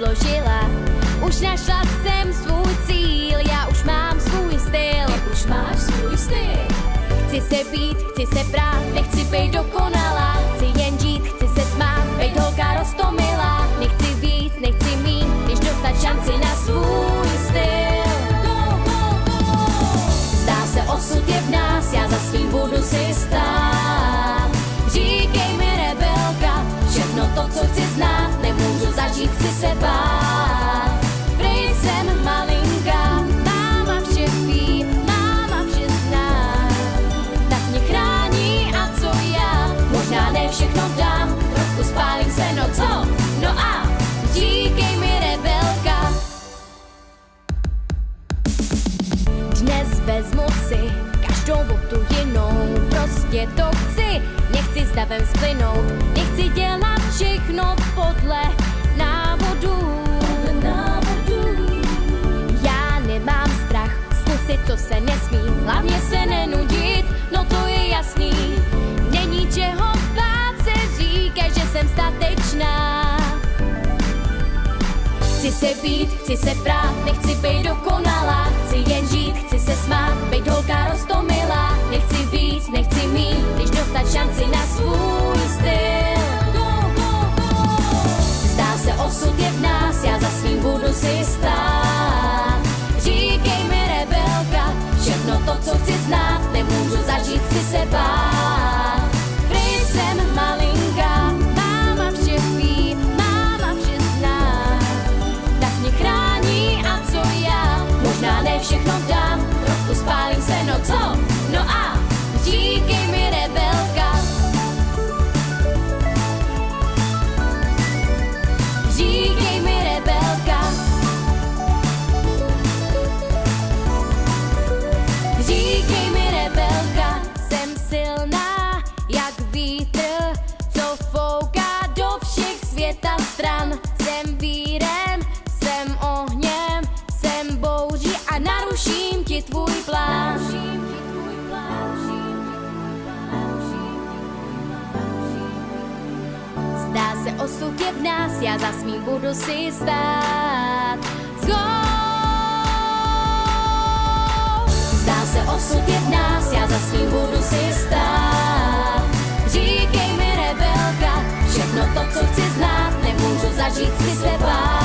odložila. Už našla jsem svůj cíl, já už mám svůj styl. Už máš svůj styl. Chci se být, chci se brát, nechci být dokonalý. Dnes vezmu si každou botu jinou, prostě to chci, nechci s davem splynout, nechci dělat všechno podle návodu. Já nemám strach zkusit, co se nesmí, hlavně se nenudit, no to je jasný. Není čeho bát se říká, že jsem statečná. Chci se být, chci se prát, nechci být dokonalá Chci jen žít, se smát, být holka rostomilá Nechci víc, nechci mít, když dostat šanci na svůj styl. Go, go, go. Zdá se osud je v nás, já za svým budu si stát. Říkej mi rebelka, všechno to, co chci naruším ti tvůj plán Zdá se osud je v nás, já za svým budu si stát. Go! Zdá se osud je v nás, já za svým budu si stát. Říkej mi rebelka, všechno to, co chci znát, nemůžu zažít, chci se bát.